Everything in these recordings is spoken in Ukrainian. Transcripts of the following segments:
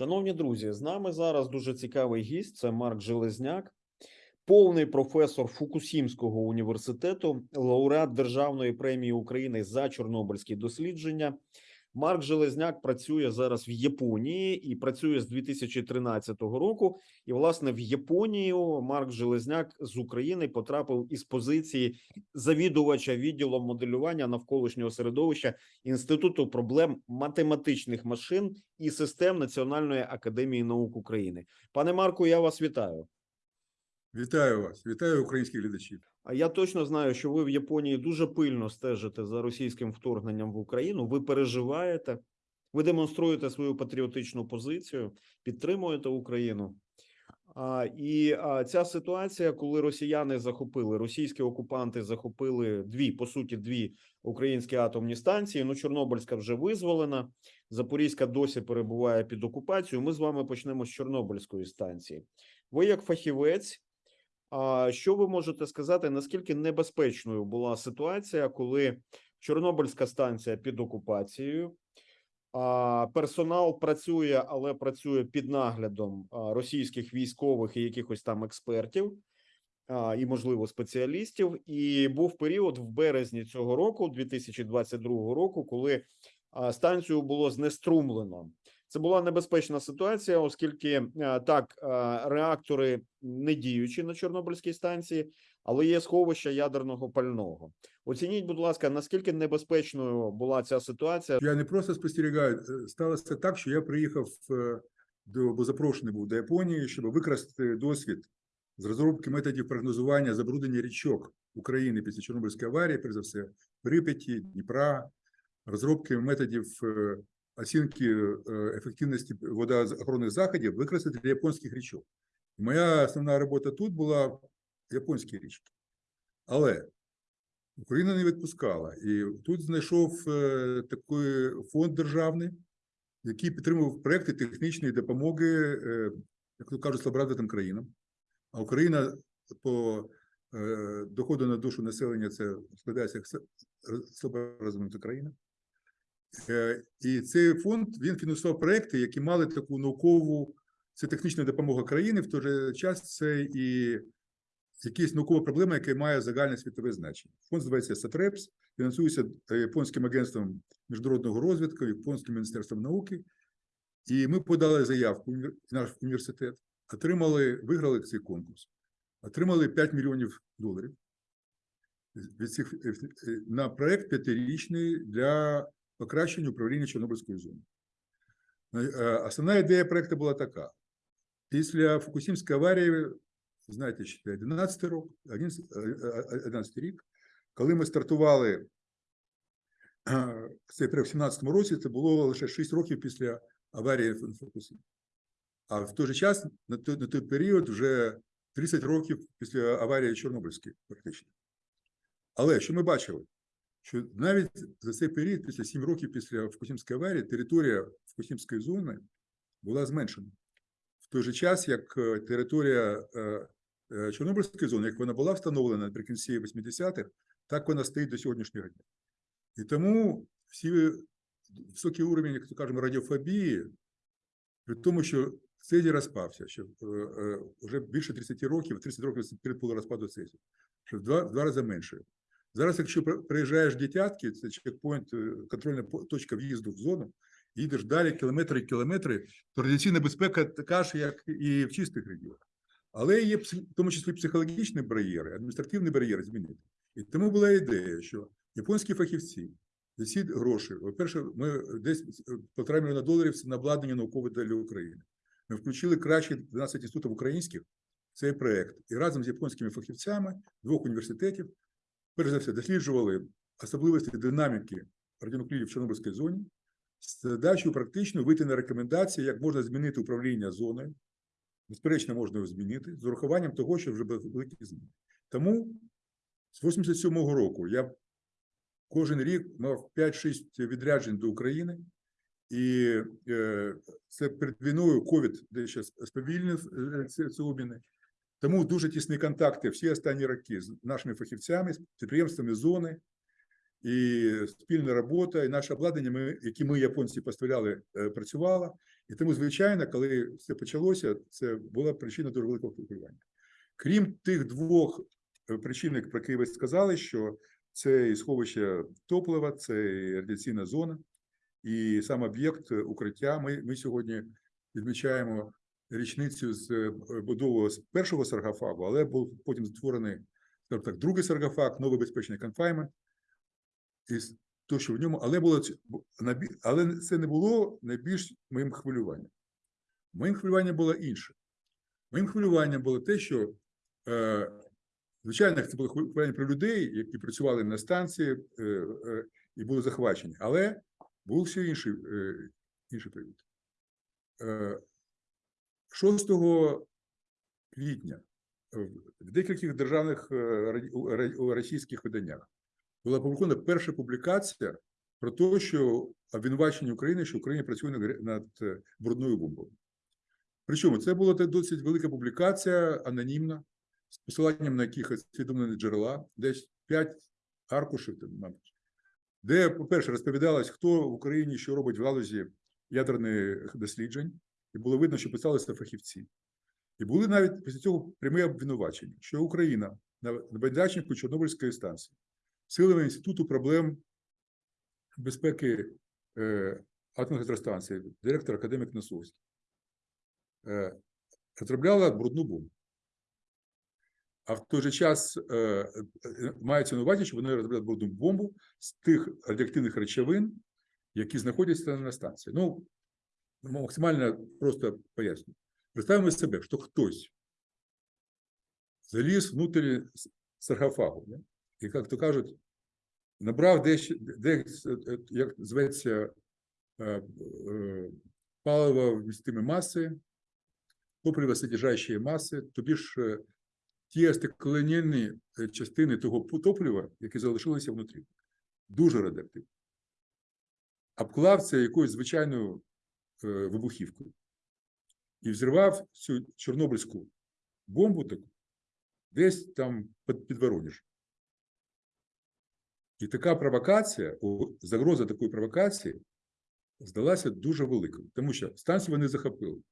Шановні друзі, з нами зараз дуже цікавий гість. Це Марк Железняк, повний професор Фукусімського університету, лауреат Державної премії України за чорнобильські дослідження. Марк Железняк працює зараз в Японії і працює з 2013 року. І, власне, в Японію Марк Железняк з України потрапив із позиції завідувача відділом моделювання навколишнього середовища Інституту проблем математичних машин і систем Національної академії наук України. Пане Марку, я вас вітаю. Вітаю вас, вітаю українських глядачів. А я точно знаю, що ви в Японії дуже пильно стежите за російським вторгненням в Україну. Ви переживаєте, ви демонструєте свою патріотичну позицію, підтримуєте Україну. А, і а, ця ситуація, коли росіяни захопили, російські окупанти захопили дві, по суті, дві українські атомні станції. Ну, Чорнобильська вже визволена, Запорізька досі перебуває під окупацією. Ми з вами почнемо з Чорнобильської станції. Ви, як фахівець, що ви можете сказати, наскільки небезпечною була ситуація, коли Чорнобильська станція під окупацією, персонал працює, але працює під наглядом російських військових і якихось там експертів, і, можливо, спеціалістів. І був період в березні цього року, 2022 року, коли станцію було знеструмлено. Це була небезпечна ситуація, оскільки е, так е, реактори не діючі на Чорнобильській станції, але є сховища ядерного пального. Оцініть, будь ласка, наскільки небезпечною була ця ситуація? Я не просто спостерігаю. е, Сталося так, що я приїхав до бо запрошений був до Японії, щоб використати досвід з розробки методів прогнозування забруднення річок України після Чорнобильської аварії, перш за все, Прип'яті, Дніпра, розробки методів оцінки е, ефективності водоохоронних заходів використати для японських річок. Моя основна робота тут була японські річки. Але Україна не відпускала. І тут знайшов е, такий фонд державний, який підтримував проекти технічної допомоги, е, як то кажуть, слаборазвитим країнам. А Україна по е, доходу на душу населення це складається як с- слаборозвинута країна. Е, І цей фонд він фінансував проекти, які мали таку наукову, це технічна допомога країни, в той же час це і якісь наукова проблема, яка має загальне світове значення. Фонд називається САТРЕПС, фінансується е, Японським агентством міжнародного розвитку, Японським міністерством науки. І ми подали заявку в наш університет, отримали, виграли цей конкурс, отримали 5 мільйонів доларів від цих, е, на проект п'ятирічний для покращення управління Чорнобильською зоною. Е, Основна ідея проекту була така: після Фукусімської аварії знаєте, ще 11 рік, 11, е, 11 рік, коли ми стартували е, цей проект в 17 році, це було лише 6 років після аварії в Фукусімі. А в той же час, на той, на той період, вже 30 років після аварії Чорнобильської, практично. Але що ми бачили? Що навіть за цей період, після 7 років після Фукусімської аварії, територія Фукусімської зони була зменшена. В той же час, як е, територія е, е, Чорнобильської зони, як вона була встановлена наприкінці 80-х, так вона стоїть до сьогоднішнього дня. І тому всі високий уровень, як то кажемо, радіофобії, при тому, що Цезій розпався, що вже більше 30 років, 30 років перед було розпаду Цезію, що в два, в два рази менше. Зараз, якщо приїжджаєш в Дітятки, це чекпоінт, е, контрольна точка в'їзду в зону, їдеш далі кілометри і кілометри, то радіаційна безпека така ж, як і в чистих регіонах. Але є в тому числі психологічні бар'єри, адміністративні бар'єри змінити. І тому була ідея, що японські фахівці за ці гроші, по-перше, ми десь е, півтора мільйона доларів на обладнання наукове для України. Ми включили краще 12 інститутів українських в цей проект і разом з японськими фахівцями двох університетів, перш за все, досліджували особливості динаміки радіонуклідів в Чорнобильській зоні з задачею практично вийти на рекомендації, як можна змінити управління зоною. Безперечно, можна його змінити з урахуванням того, що вже великі зміни. Тому з 87-го року я кожен рік мав 5-6 відряджень до України, і е, це перед війною ковід дещо сповільнив е, ці обміни. Тому дуже тісні контакти всі останні роки з нашими фахівцями, з підприємствами зони, і спільна робота, і наше обладнання, ми, які ми, японці, поставляли, е, працювало. І тому, звичайно, коли все почалося, це була причина дуже великого хвилювання. Крім тих двох е, причин, про які ви сказали, що це і сховище топлива, це і радіаційна зона, і сам об'єкт е, укриття. Ми, ми сьогодні відмічаємо річницю з е, будови першого саркофагу, але був потім створений так, другий саркофаг, новий безпечний конфаймент. І то, що в ньому, але було але це не було найбільш моїм хвилюванням. Моїм хвилюванням було інше. Моїм хвилюванням було те, що е, звичайно, це було хвилювання про людей, які працювали на станції е, і були захвачені, але був ще інший, інший привід. 6 квітня в- в декількох державних е, російських виданнях була опублікована перша публікація про те, що обвинувачення України, що Україна працює над, е, брудною бомбою. Причому це була досить велика публікація, анонімна, з посиланням на якихось усвідомлені джерела, десь 5 аркушів, мабуть, де, по-перше, розповідалось, хто в Україні що робить в галузі ядерних досліджень, і було видно, що писалися фахівці. І були навіть після цього прямі обвинувачення, що Україна на на Чорнобильської станції силами Інституту проблем безпеки е, атомних електростанцій, директор академік Носовський, е, розробляла брудну бомбу. А в той же час е, е, мається на увазі, що вони розробляли брудну бомбу з тих радіоактивних речовин, які знаходяться на станції. Ну, максимально просто поясню. Представимо себе, що хтось заліз внутрі саркофагу, да? і, як то кажуть, набрав десь, десь е, як зветься, паливо вмістимі маси, топливосодержащие маси, тобі ж ті остекленені е, частини того топлива, які залишилися внутрі, дуже радіоактивні. Обклав це якоюсь звичайною вибухівкою і взірвав цю чорнобильську бомбу таку десь там під, під. І така провокація, загроза такої провокації здалася дуже великою, тому що станцію вони захопили.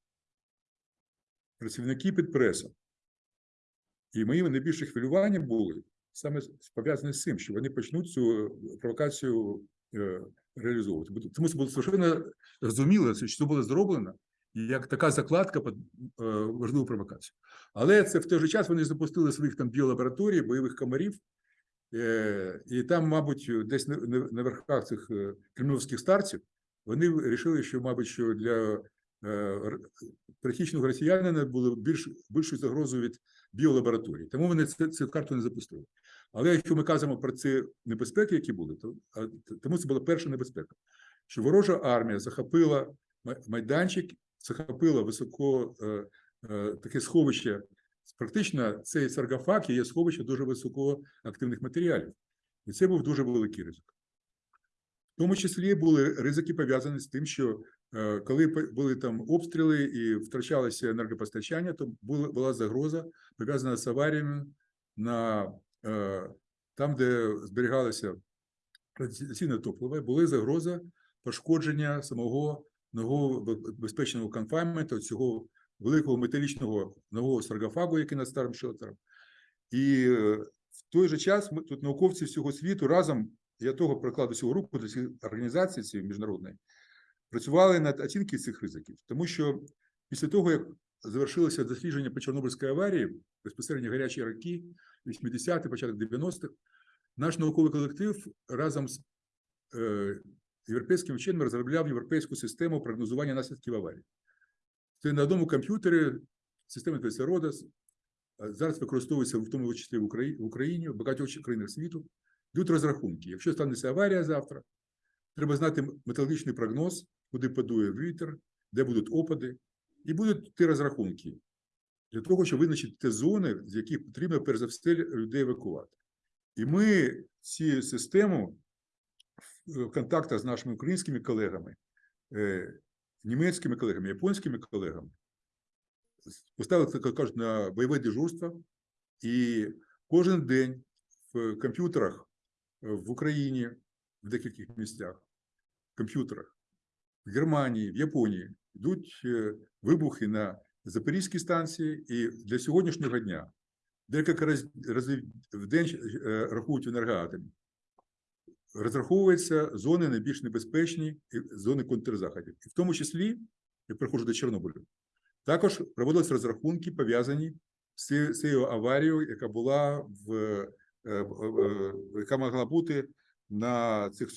Працівники під пресом. І моїм найбільше хвилювання були саме пов'язані з цим, що вони почнуть цю е, провокацію е, реалізовувати. Бо Тому це було совершенно зрозуміло, що це було зроблено як така закладка під е, важливу провокацію. Але це в той же час вони запустили своїх там біолабораторій, бойових комарів, е, і там, мабуть, десь на, верхах цих е, кремлівських старців вони вирішили, що, мабуть, що для е, пересічного росіянина було більш більшою загрозою від біолабораторій. Тому вони це, цю карту не запустили. Але якщо ми кажемо про ці небезпеки, які були, то тому це була перша небезпека, що ворожа армія захопила майданчик, захопила високо е, е, таке сховище. Практично цей саркофаг є сховище дуже високоактивних матеріалів. І це був дуже великий ризик. В тому числі були ризики пов'язані з тим, що е, коли були там обстріли і втрачалося енергопостачання, то була, загроза пов'язана з аваріями на там, де зберігалося радіаційне топливо, була загроза пошкодження самого нового безпечного конфайменту, цього великого металічного нового саркофагу, який над старим шелтером. І е, в той же час ми тут науковці всього світу разом, я того прикладу цього руку до цієї організації цієї міжнародної, працювали над оцінкою цих ризиків, тому що після того, як завершилося дослідження по Чорнобильській аварії, безпосередньо гарячі роки, 80-ті, початок 90-х, наш науковий колектив разом з е, європейськими вченими розробляв європейську систему прогнозування наслідків аварії. Це на одному комп'ютері, система називається зараз використовується в тому числі в Україні, в Україні, в багатьох країнах світу. Йдуть розрахунки. Якщо станеться аварія завтра, треба знати метеорологічний прогноз, куди подує вітер, де будуть опади, і будуть ті розрахунки для того, щоб визначити ті зони, з яких потрібно перш за все людей евакувати. І ми цю систему в в контактах з нашими українськими колегами, е, німецькими колегами, японськими колегами, поставили, так кажуть, на бойове дежурство, і кожен день в комп'ютерах е, в Україні, в декількох місцях, в комп'ютерах, в Германії, в Японії йдуть е, вибухи на Запорізькій станції, і для сьогоднішнього дня декілька разів в день е, рахують енергоатомі. Розраховуються зони найбільш небезпечні і зони контрзаходів. І в тому числі, я переходжу до Чорнобилю, також проводились розрахунки, пов'язані з цією- аварією, яка була в е, е, яка могла бути на цих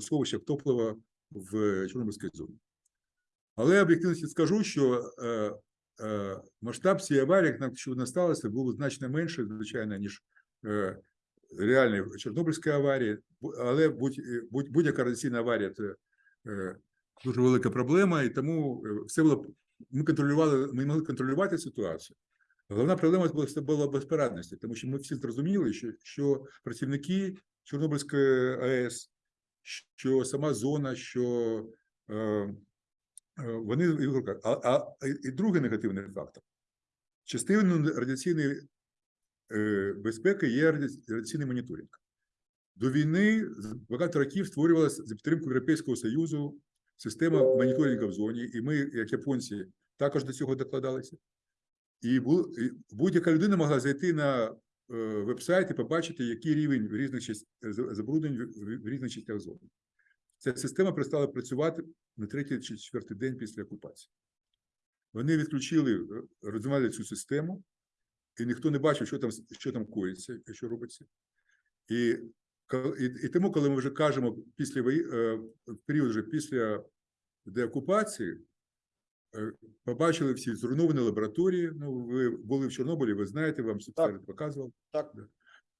сховищах топлива в Чорнобильській зоні. Але об'єктивно скажу, що е, е, масштаб цієї аварії, що вона сталася, був значно менше, звичайно, ніж е, реальної Чорнобильської аварії. Але будь, е, будь, будь-яка радіаційна аварія це дуже велика проблема, і тому все було ми контролювали, ми могли контролювати ситуацію. Головна проблема була, була безпорадності, тому що ми всі зрозуміли, що, що працівники Чорнобильської АЕС, що сама зона, що вони в руках. А, а і другий негативний фактор. Частиною радіаційної е, безпеки є радіаційний моніторинг. До війни багато років створювалася за підтримку Європейського Союзу система моніторингу в зоні, і ми, як японці, також до цього докладалися. І будь-яка людина могла зайти на е, веб-сайт і побачити, який рівень різних забруднень в різних частях зони. Ця система перестала працювати на третій чи четвертий день після окупації. Вони відключили, е, розвивали цю систему, і ніхто не бачив, що там, що там коїться і що робиться. І, і, і тому, коли ми вже кажемо після е, період вже після деокупації, е, побачили всі зруйновані лабораторії. Ну, ви були в Чорнобилі, ви знаєте, вам спеціально показував. Так.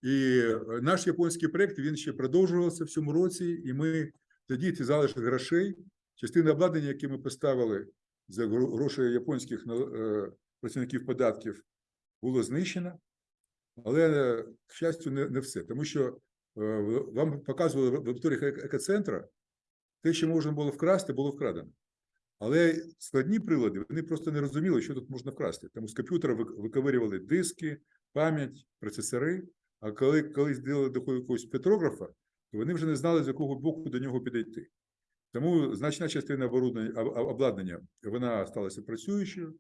І наш японський проект він ще продовжувався в цьому році, і ми тоді ці залишки грошей, частина обладнання, яке ми поставили за гроші японських е, працівників податків, було знищено. Але, е, к щастю, не, не все. Тому що е, вам показували в лабораторіях ек- екоцентра, те, що можна було вкрасти, було вкрадено. Але складні прилади, вони просто не розуміли, що тут можна вкрасти. Тому з комп'ютера вик- виковирювали диски, пам'ять, процесори. А коли колись ділили до якогось петрографа, вони вже не знали, з якого боку до нього підійти. Тому значна частина обладнання вона сталася працюючою,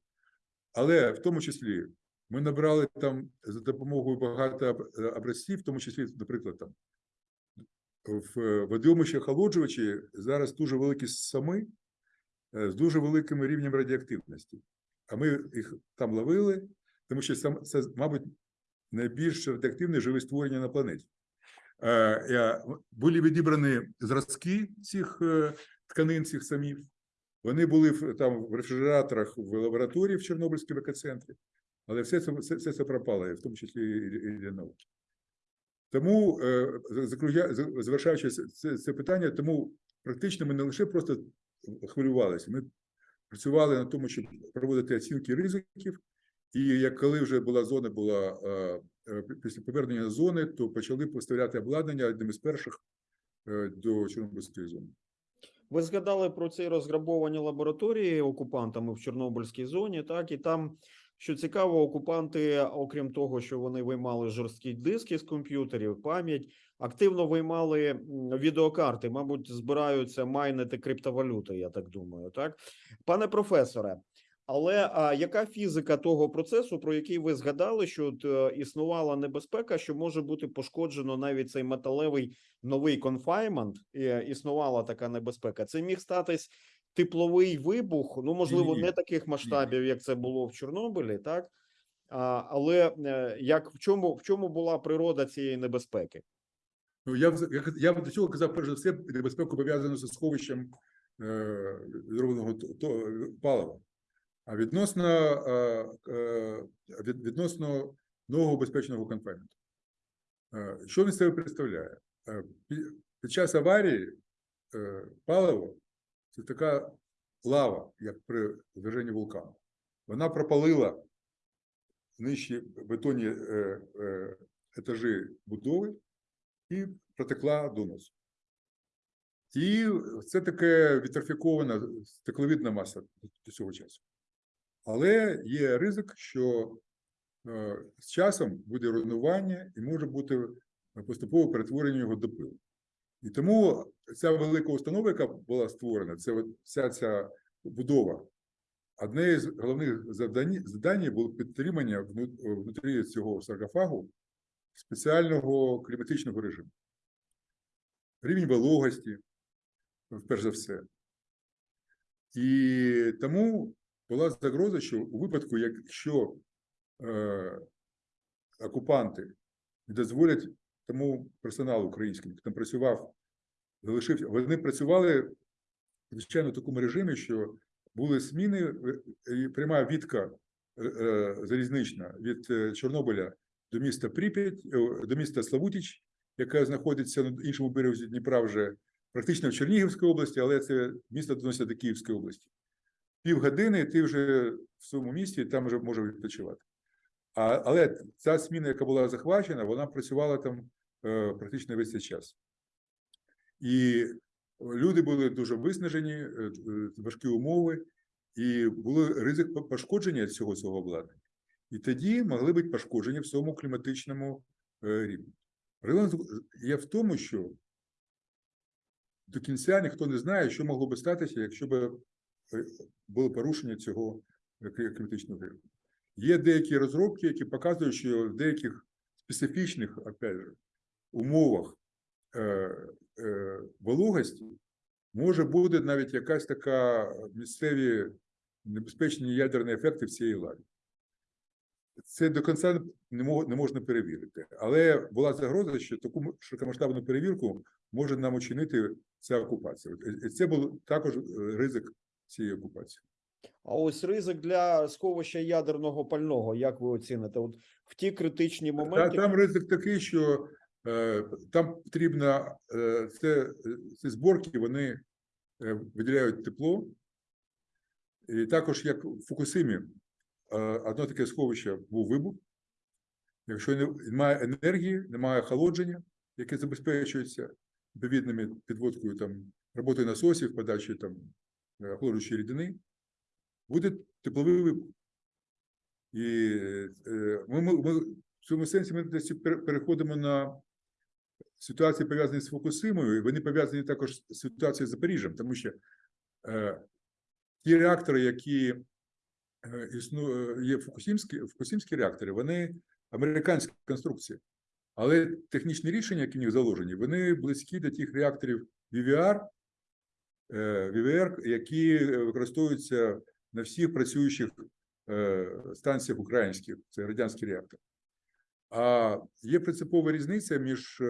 але в тому числі ми набрали там за допомогою багато образців, в тому числі, наприклад, там в е, охолоджувачі зараз дуже великі сами е, з дуже великим рівнем радіоактивності. А ми їх там ловили, тому що це, мабуть, найбільш радіоактивне живе створення на планеті. Е, Були відібрані зразки цих е, тканин, цих самів. Вони були там в рефрижераторах в лабораторії в Чорнобильському екоцентрі, але все це, все, все це пропало, в тому числі і, для науки. Тому, е, завершаючи це, це, питання, тому практично ми не лише просто хвилювалися, ми працювали на тому, щоб проводити оцінки ризиків, і як коли вже була зона, була після повернення зони, то почали поставляти обладнання одним із перших е, до Чорнобильської зони. Ви згадали про ці розграбовані лабораторії окупантами в Чорнобильській зоні, так і там, що цікаво, окупанти, окрім того, що вони виймали жорсткі диски з комп'ютерів, пам'ять, активно виймали відеокарти. Мабуть, збираються майнити криптовалюти, я так думаю. Так, пане професоре. Але а, яка фізика того процесу, про який ви згадали, що от, е, існувала небезпека, що може бути пошкоджено навіть цей металевий новий конфаймент, е, існувала така небезпека. Це міг статись тепловий вибух. Ну можливо, не таких масштабів, як це було в Чорнобилі, так а, але е, як в чому в чому була природа цієї небезпеки? Ну, я, я, я до цього казав, перш за все, небезпеку пов'язану зі сховищем е, зробленого то, то, палива. А відносно, е, е, від, відносно нового безпечного конфайменту. Е, що він себе представляє? Під час аварії паливо це така лава, як при зверженні вулкану. Вона пропалила нижчі бетонні етажі будови і протекла доносу. І це таке вітрофікована стекловідна маса до цього часу. Але є ризик, що е, з часом буде руйнування і може бути поступове перетворення його до пилу. І тому ця велика установа, яка була створена, це вся ця будова. Одне з головних завдань, завдань було підтримання внутрі цього саркофагу спеціального кліматичного режиму. Рівень вологості, перш за все. І тому була загроза, що у випадку, якщо е, окупанти не дозволять тому персоналу українському, який там працював, залишився, вони працювали звичайно в такому режимі, що були зміни, і пряма відка е, е, залізнична від е, Чорнобиля до міста Прип'ять, е, до міста Славутіч, яке знаходиться на іншому березі Дніпра вже практично в Чернігівській області, але це місто доноситься до Київської області. Півгодини ти вже в своєму місті, там вже можеш відпочивати. А, але ця зміна, яка була захвачена, вона працювала там е, практично весь цей час. І люди були дуже виснажені, е, е, важкі умови, і був ризик пошкодження цього цього обладнання. І тоді могли бути пошкодження в цьому кліматичному е, рівні. Проблема є в тому, що до кінця ніхто не знає, що могло би статися, якщо б було порушення цього кліматичного рівня. Є деякі розробки, які показують, що в деяких специфічних опять умовах е, е, вологості може бути навіть якась така місцеві небезпечні ядерні ефекти в цій лаві. Це до кінця не, можна перевірити. Але була загроза, що таку широкомасштабну перевірку може нам учинити ця окупація. І Це був також е, ризик цієї окупації. А ось ризик для сховища ядерного пального, як ви оціните? От в ті критичні Та, моменти, там ризик такий, що е, там потрібно е, це, ці зборки, вони е, виділяють тепло. І також, як в Фукусимі, е, одно таке сховище був вибух. Якщо немає енергії, немає охолодження, яке забезпечується відповідними підводкою там роботи насосів, подачі там е, охолоджуючої рідини, буде тепловий вибух. І е, ми, ми, ми в цьому сенсі ми десь переходимо на ситуації, пов'язані з Фукусимою, і вони пов'язані також з ситуацією з Запоріжжям, тому що е, ті реактори, які е, існу, е, є фукусимські, фукусимські реактори, вони американські конструкції. Але технічні рішення, які в них заложені, вони близькі до тих реакторів VVR, е, VVR, які е, використовуються на всіх працюючих е, станціях українських, це радянський реактор. А є принципова різниця між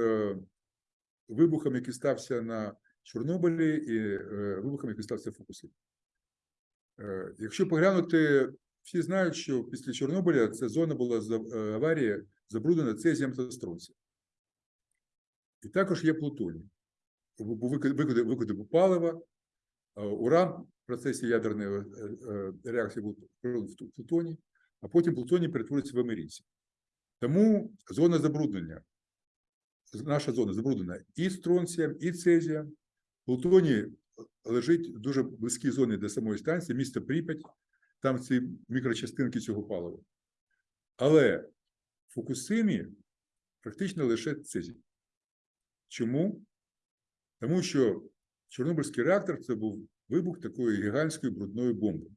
вибухом, який стався на Чорнобилі, і вибухом, який стався в Фукусимі. Е, Якщо поглянути, всі знають, що після Чорнобиля ця зона була е, аварії забруднена цезієм та стронцієм. І також є плутоній. Був викид- викиди, викиди палива, е, уран в процесі ядерної е, е, реакції в плутоній, а потім плутоній перетворюється в америцій. Тому зона забруднення, наша зона забруднена і стронцієм, і цезієм. Плутоній лежить в дуже близькій зоні до самої станції, місто Прип'ять, там ці мікрочастинки цього палива. Але в Фукусимі практично лише цезій. Чому? Тому що Чорнобильський реактор це був вибух такої гігантської брудної бомби.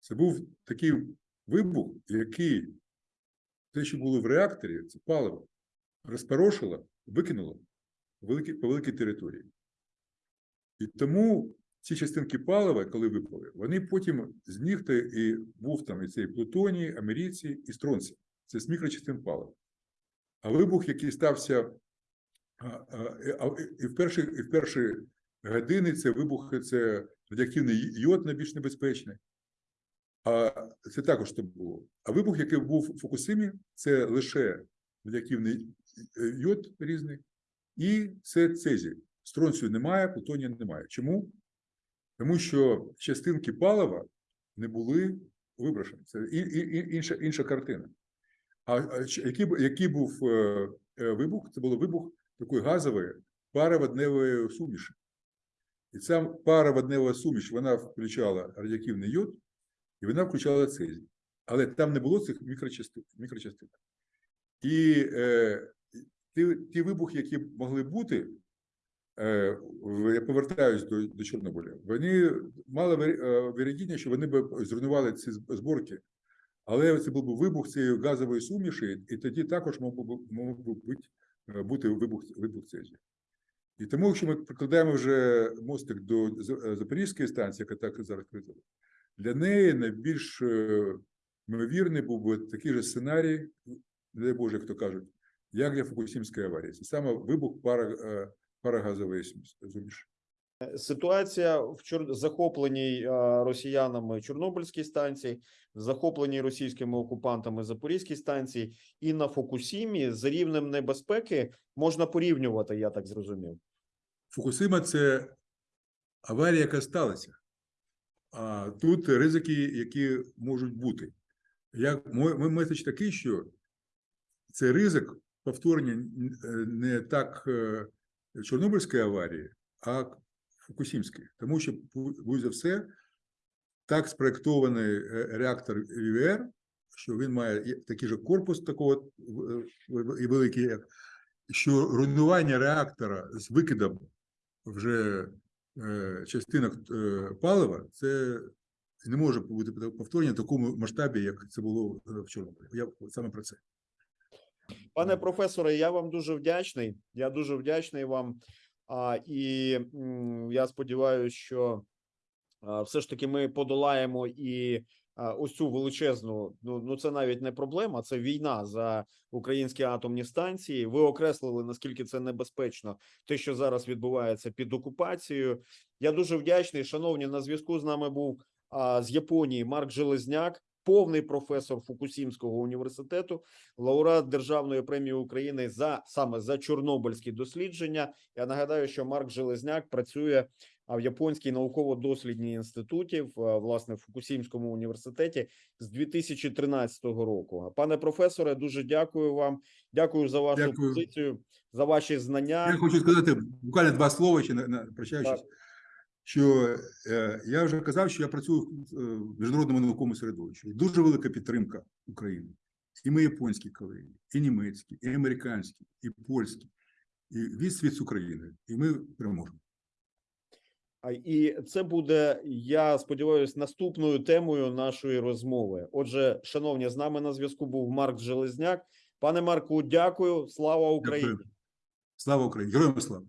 Це був такий вибух, який те, що було в реакторі, це паливо, розпорошило, викинуло по великій, по великій території. І тому ці частинки палива, коли випали, вони потім з них і був там і цей плутоній, америцій і стронцій. Це з мікрочастин палива. А вибух, який стався і- в перші, і в перші години, це вибухи, це радіоактивний йод найбільш небезпечний. А це також то було. А вибух, який був в Фукусимі, це лише радіоактивний йод різний, і це цезій. Стронцію немає, плутонія немає. Чому? Тому що частинки палива не були виброшені. Це і, і, інша, інша картина. А, а який, який був е, е, вибух? Це був вибух такої газової пароводневої суміші. І ця пароводнева суміш вона включала радіоактивний йод, і вона включала цезій. Але там не було цих мікрочастин. мікрочастин. І е, ті, ті вибухи, які могли бути, е, я повертаюсь до, до Чорнобиля. Вони мали вир- е, що вони б зруйнували ці зборки, але це був би вибух цієї газової суміші, і тоді також мог би бути, бути вибух, вибух цезію. І тому, якщо ми прикладаємо вже мостик до е, Запорізької станції, яка так зараз критила, для неї найбільш е, ймовірний був би такий же сценарій, не дай Боже, як то кажуть, як для Фукусімської аварії. Це саме вибух пара, е, парагазової суміші. Ситуація в чор... захопленій е, росіянами Чорнобильській станції, захопленій російськими окупантами Запорізькій станції і на Фукусімі за рівнем небезпеки можна порівнювати, я так зрозумів. Фукусима це аварія, яка сталася. А тут ризики, які можуть бути. Як мой, мой меседж такий, що це ризик повторення е, не так е, Чорнобильської аварії, а Фукусімської. Тому що, бу- будь за все, так спроєктований е, реактор ВВР, що він має такий же корпус такого е, і великий, як що руйнування реактора з викидом вже е, частинок палива, це не може бути повторення в такому масштабі, як це було в Чорнобилі. Я саме про це. Пане професоре, я вам дуже вдячний. Я дуже вдячний вам. А, і я сподіваюся, що все ж таки ми подолаємо і ось цю величезну. Ну, ну це навіть не проблема, це війна за українські атомні станції. Ви окреслили наскільки це небезпечно, те, що зараз відбувається під окупацією. Я дуже вдячний. Шановні, на зв'язку з нами був з Японії Марк Железняк, повний професор Фукусімського університету лауреат Державної премії України за саме за чорнобильські дослідження. Я нагадаю, що Марк Железняк працює в японській науково-дослідній інституті в власне в Фукусімському університеті з 2013 року. Пане професоре, дуже дякую вам. Дякую за вашу Дякую. позицію, за ваші знання. Я хочу сказати буквально два слова, на, на прощаючись, Так. Що е, я вже казав, що я працюю в е, міжнародному науковому середовищі. І Дуже велика підтримка України. І ми японські колеги, і німецькі, і американські, і польські, і весь світ з України. І ми переможемо. І це буде, я сподіваюся, наступною темою нашої розмови. Отже, шановні, з нами на зв'язку був Марк Железняк. Пане Марку, дякую. Слава Україні! Дякую. Слава Україні! Героям слава!